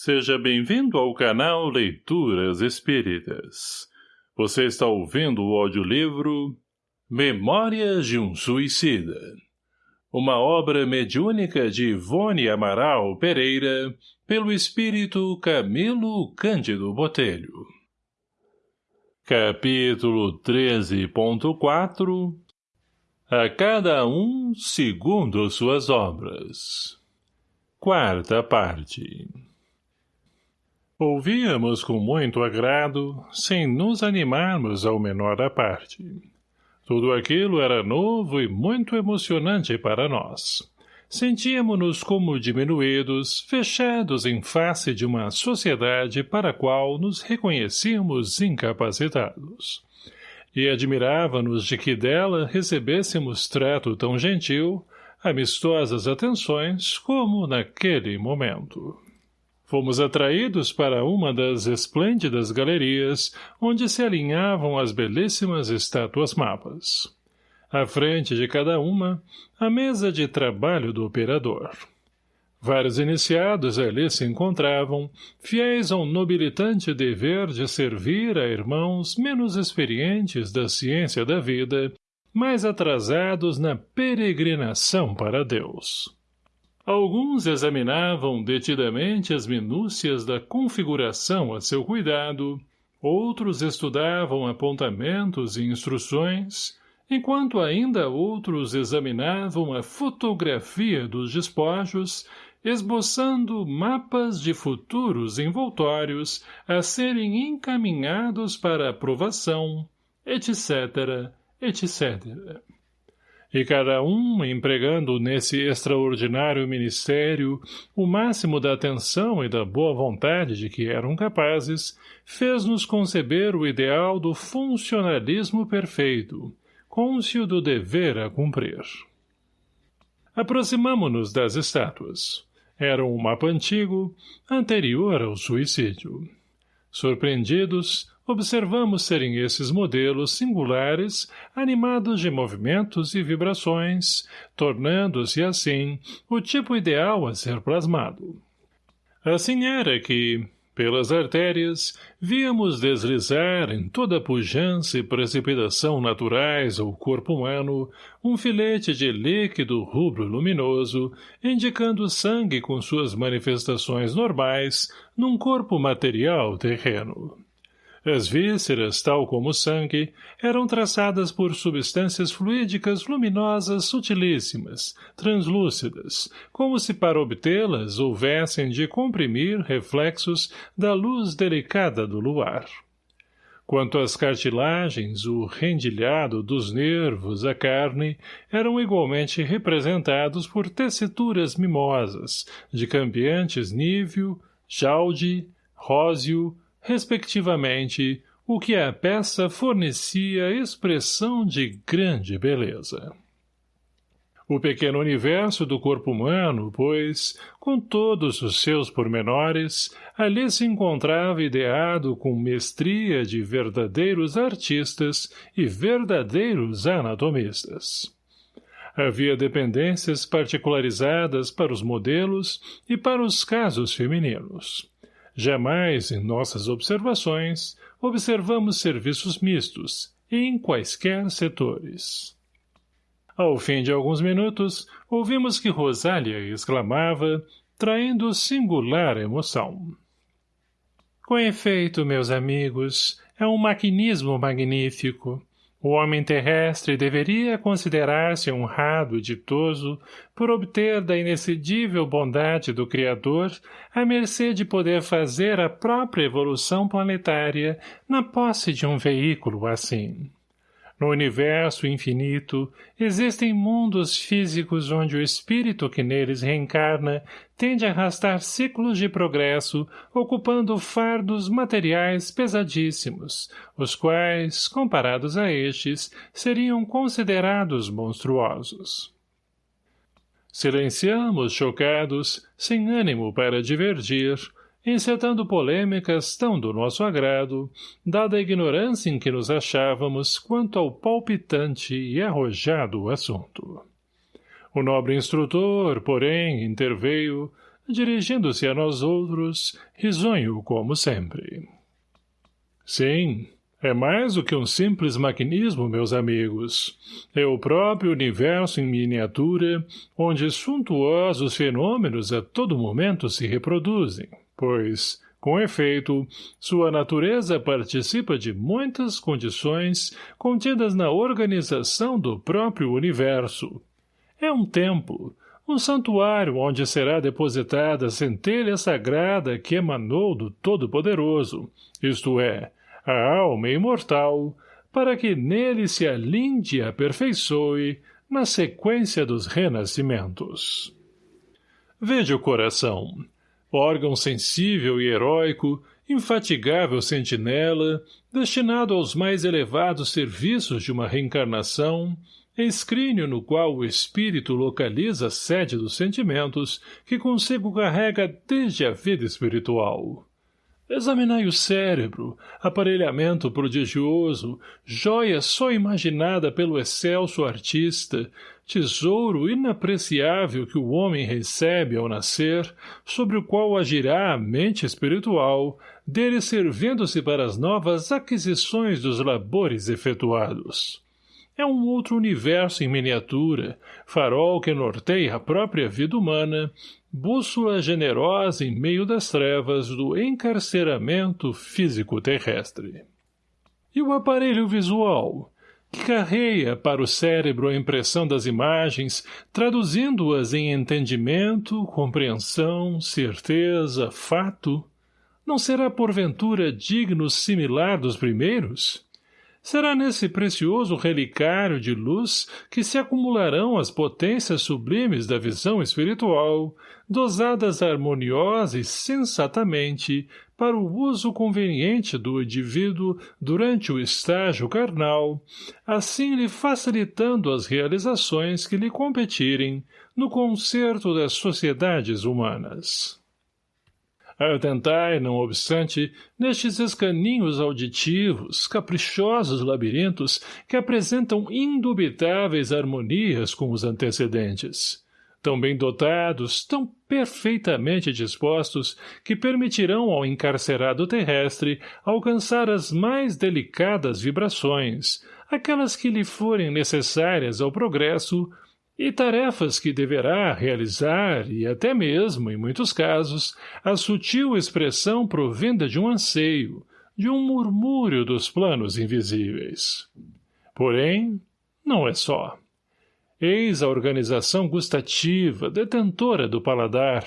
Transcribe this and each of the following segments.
Seja bem-vindo ao canal Leituras Espíritas. Você está ouvindo o audiolivro Memórias de um Suicida. Uma obra mediúnica de Ivone Amaral Pereira, pelo espírito Camilo Cândido Botelho. Capítulo 13.4 A cada um segundo suas obras. Quarta parte Ouvíamos com muito agrado, sem nos animarmos ao menor à parte. Tudo aquilo era novo e muito emocionante para nós. Sentíamos-nos como diminuídos, fechados em face de uma sociedade para a qual nos reconhecíamos incapacitados. E admirava-nos de que dela recebêssemos trato tão gentil, amistosas atenções, como naquele momento. Fomos atraídos para uma das esplêndidas galerias, onde se alinhavam as belíssimas estátuas mapas. À frente de cada uma, a mesa de trabalho do operador. Vários iniciados ali se encontravam, fiéis ao nobilitante dever de servir a irmãos menos experientes da ciência da vida, mais atrasados na peregrinação para Deus. Alguns examinavam detidamente as minúcias da configuração a seu cuidado, outros estudavam apontamentos e instruções, enquanto ainda outros examinavam a fotografia dos despojos, esboçando mapas de futuros envoltórios a serem encaminhados para aprovação, etc., etc e cada um empregando nesse extraordinário ministério o máximo da atenção e da boa vontade de que eram capazes, fez-nos conceber o ideal do funcionalismo perfeito, cônscio do dever a cumprir. Aproximamo-nos das estátuas. Era um mapa antigo, anterior ao suicídio. Surpreendidos, observamos serem esses modelos singulares, animados de movimentos e vibrações, tornando-se, assim, o tipo ideal a ser plasmado. Assim era que, pelas artérias, víamos deslizar em toda pujança e precipitação naturais ao corpo humano um filete de líquido rubro luminoso, indicando sangue com suas manifestações normais num corpo material terreno. As vísceras, tal como o sangue, eram traçadas por substâncias fluídicas luminosas sutilíssimas, translúcidas, como se para obtê-las houvessem de comprimir reflexos da luz delicada do luar. Quanto às cartilagens, o rendilhado dos nervos, a carne, eram igualmente representados por tessituras mimosas, de cambiantes níveo, jaude, róseo, respectivamente, o que a peça fornecia expressão de grande beleza. O pequeno universo do corpo humano, pois, com todos os seus pormenores, ali se encontrava ideado com mestria de verdadeiros artistas e verdadeiros anatomistas. Havia dependências particularizadas para os modelos e para os casos femininos. Jamais, em nossas observações, observamos serviços mistos, em quaisquer setores. Ao fim de alguns minutos, ouvimos que Rosália exclamava, traindo singular emoção. Com efeito, meus amigos, é um maquinismo magnífico. O homem terrestre deveria considerar-se honrado e ditoso por obter da inexcedível bondade do Criador a mercê de poder fazer a própria evolução planetária na posse de um veículo assim. No universo infinito, existem mundos físicos onde o espírito que neles reencarna tende a arrastar ciclos de progresso, ocupando fardos materiais pesadíssimos, os quais, comparados a estes, seriam considerados monstruosos. Silenciamos chocados, sem ânimo para divergir, encetando polêmicas tão do nosso agrado, dada a ignorância em que nos achávamos quanto ao palpitante e arrojado assunto. O nobre instrutor, porém, interveio, dirigindo-se a nós outros, risonho como sempre. Sim, é mais do que um simples maquinismo, meus amigos. É o próprio universo em miniatura, onde suntuosos fenômenos a todo momento se reproduzem, pois, com efeito, sua natureza participa de muitas condições contidas na organização do próprio universo. É um templo, um santuário onde será depositada a centelha sagrada que emanou do Todo-Poderoso, isto é, a alma imortal, para que nele se alinde e aperfeiçoe na sequência dos renascimentos. Veja o coração, órgão sensível e heróico, infatigável sentinela, destinado aos mais elevados serviços de uma reencarnação, escrínio no qual o espírito localiza a sede dos sentimentos que consigo carrega desde a vida espiritual. Examinai o cérebro, aparelhamento prodigioso, joia só imaginada pelo excelso artista, tesouro inapreciável que o homem recebe ao nascer, sobre o qual agirá a mente espiritual, dele servindo-se para as novas aquisições dos labores efetuados. É um outro universo em miniatura, farol que norteia a própria vida humana, bússola generosa em meio das trevas do encarceramento físico-terrestre. E o aparelho visual, que carreia para o cérebro a impressão das imagens, traduzindo-as em entendimento, compreensão, certeza, fato, não será porventura digno similar dos primeiros? Será nesse precioso relicário de luz que se acumularão as potências sublimes da visão espiritual, dosadas harmoniosa e sensatamente para o uso conveniente do indivíduo durante o estágio carnal, assim lhe facilitando as realizações que lhe competirem no concerto das sociedades humanas. Atentai, não obstante, nestes escaninhos auditivos, caprichosos labirintos que apresentam indubitáveis harmonias com os antecedentes. Tão bem dotados, tão perfeitamente dispostos, que permitirão ao encarcerado terrestre alcançar as mais delicadas vibrações, aquelas que lhe forem necessárias ao progresso, e tarefas que deverá realizar e até mesmo, em muitos casos, a sutil expressão provinda de um anseio, de um murmúrio dos planos invisíveis. Porém, não é só. Eis a organização gustativa, detentora do paladar,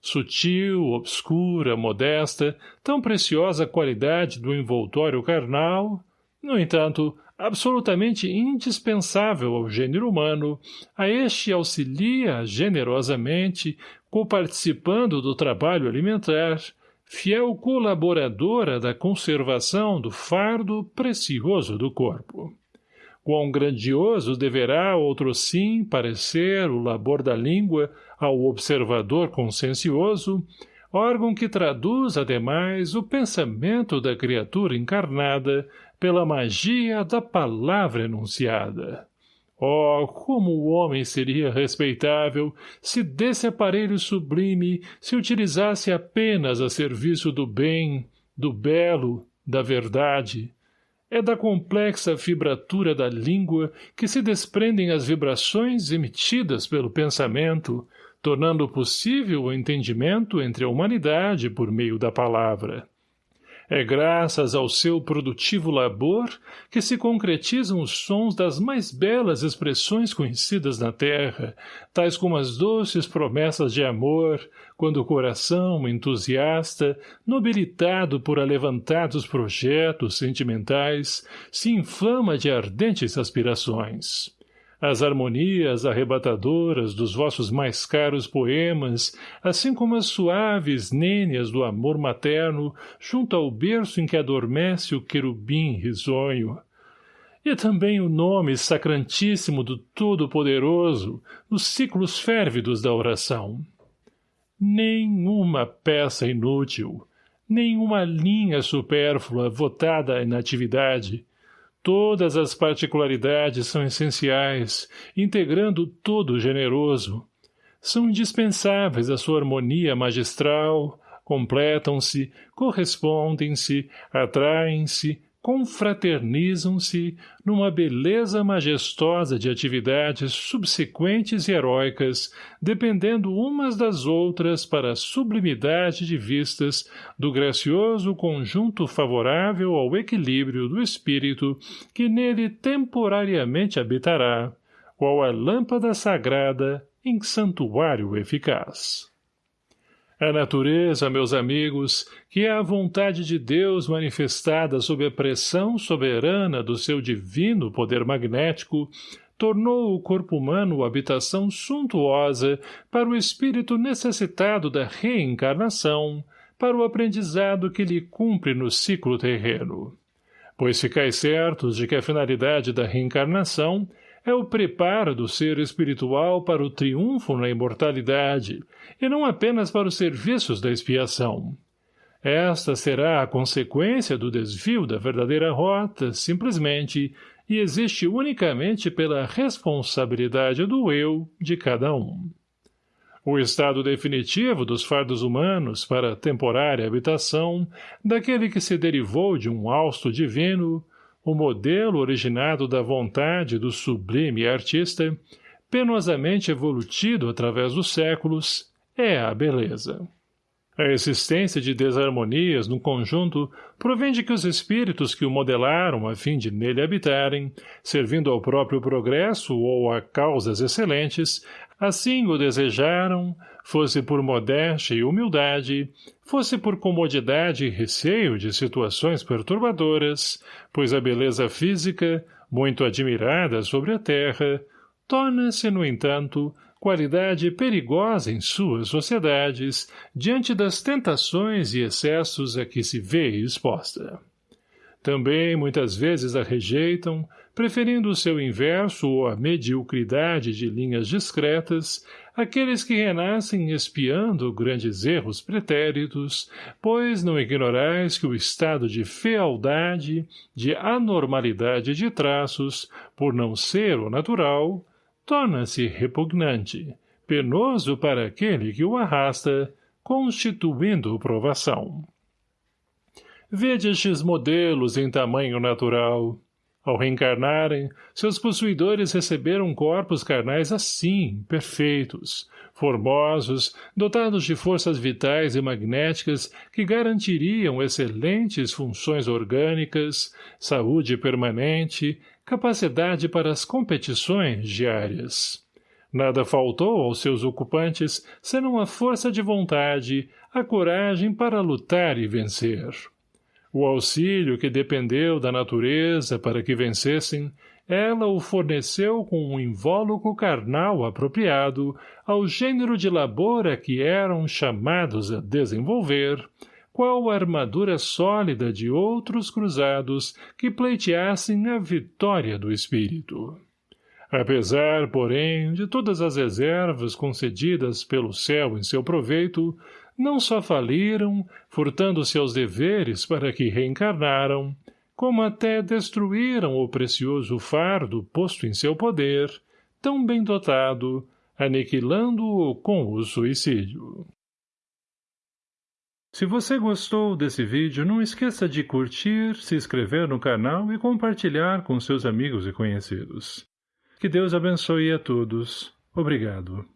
sutil, obscura, modesta, tão preciosa qualidade do envoltório carnal, no entanto, absolutamente indispensável ao gênero humano, a este auxilia generosamente, coparticipando do trabalho alimentar, fiel colaboradora da conservação do fardo precioso do corpo. Quão grandioso deverá, outro sim, parecer o labor da língua ao observador consciencioso, órgão que traduz, ademais, o pensamento da criatura encarnada pela magia da palavra enunciada. Oh, como o homem seria respeitável se desse aparelho sublime se utilizasse apenas a serviço do bem, do belo, da verdade. É da complexa fibratura da língua que se desprendem as vibrações emitidas pelo pensamento, tornando possível o entendimento entre a humanidade por meio da palavra. É graças ao seu produtivo labor que se concretizam os sons das mais belas expressões conhecidas na terra, tais como as doces promessas de amor, quando o coração entusiasta, nobilitado por alevantados projetos sentimentais, se inflama de ardentes aspirações as harmonias arrebatadoras dos vossos mais caros poemas, assim como as suaves nênias do amor materno junto ao berço em que adormece o querubim risonho. E também o nome sacrantíssimo do Todo-Poderoso nos ciclos férvidos da oração. Nenhuma peça inútil, nenhuma linha supérflua votada à inatividade, Todas as particularidades são essenciais, integrando todo o generoso. são indispensáveis à sua harmonia magistral, completam-se, correspondem-se, atraem-se, confraternizam-se numa beleza majestosa de atividades subsequentes e heróicas, dependendo umas das outras para a sublimidade de vistas do gracioso conjunto favorável ao equilíbrio do espírito que nele temporariamente habitará, qual a lâmpada sagrada em santuário eficaz. A natureza, meus amigos, que é a vontade de Deus manifestada sob a pressão soberana do seu divino poder magnético, tornou o corpo humano habitação suntuosa para o espírito necessitado da reencarnação, para o aprendizado que lhe cumpre no ciclo terreno. Pois ficais certos de que a finalidade da reencarnação é o preparo do ser espiritual para o triunfo na imortalidade, e não apenas para os serviços da expiação. Esta será a consequência do desvio da verdadeira rota, simplesmente, e existe unicamente pela responsabilidade do eu de cada um. O estado definitivo dos fardos humanos para temporária habitação, daquele que se derivou de um hausto divino, o modelo originado da vontade do sublime artista, penosamente evolutido através dos séculos, é a beleza. A existência de desarmonias no conjunto provém de que os espíritos que o modelaram a fim de nele habitarem, servindo ao próprio progresso ou a causas excelentes, assim o desejaram, fosse por modéstia e humildade, fosse por comodidade e receio de situações perturbadoras, pois a beleza física, muito admirada sobre a terra, torna-se, no entanto, qualidade perigosa em suas sociedades, diante das tentações e excessos a que se vê exposta. Também muitas vezes a rejeitam, preferindo o seu inverso ou a mediocridade de linhas discretas, aqueles que renascem espiando grandes erros pretéritos, pois não ignorais que o estado de fealdade, de anormalidade de traços, por não ser o natural, torna-se repugnante, penoso para aquele que o arrasta, constituindo provação. Vede estes modelos em tamanho natural. Ao reencarnarem, seus possuidores receberam corpos carnais assim, perfeitos, formosos, dotados de forças vitais e magnéticas que garantiriam excelentes funções orgânicas, saúde permanente, capacidade para as competições diárias. Nada faltou aos seus ocupantes senão a força de vontade, a coragem para lutar e vencer. O auxílio que dependeu da natureza para que vencessem, ela o forneceu com um invólucro carnal apropriado ao gênero de labor a que eram chamados a desenvolver, qual a armadura sólida de outros cruzados que pleiteassem a vitória do espírito. Apesar, porém, de todas as reservas concedidas pelo céu em seu proveito, não só faliram, furtando-se aos deveres para que reencarnaram, como até destruíram o precioso fardo posto em seu poder, tão bem dotado, aniquilando-o com o suicídio. Se você gostou desse vídeo, não esqueça de curtir, se inscrever no canal e compartilhar com seus amigos e conhecidos. Que Deus abençoe a todos. Obrigado.